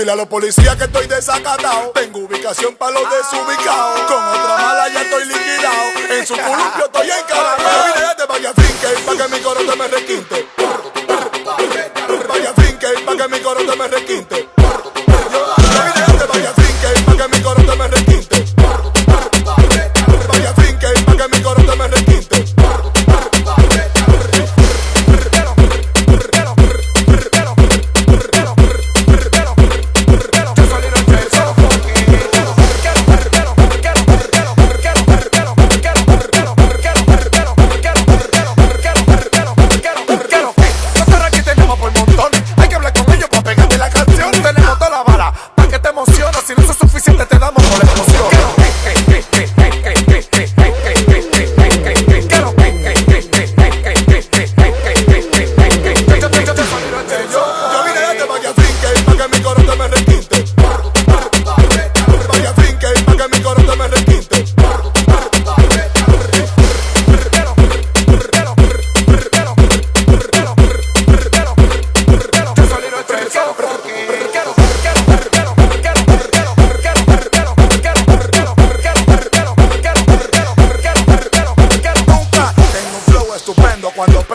Dile a los policías que estoy desacatado. Tengo ubicación para los desubicados. Con otra mala ya estoy liquidado. En su columpio estoy encaramado. Yo vine de Vaya Finque pa' que mi coro te me requinte. Vaya Finque pa' que mi coro te me requinte.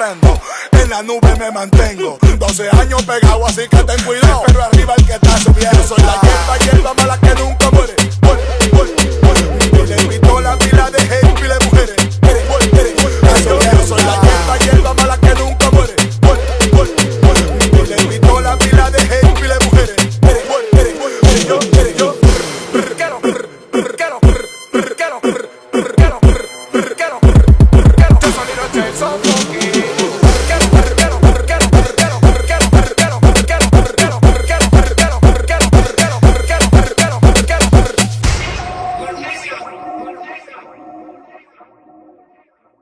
Prendo. En la nube me mantengo. 12 años pegado, así que ten cuidado.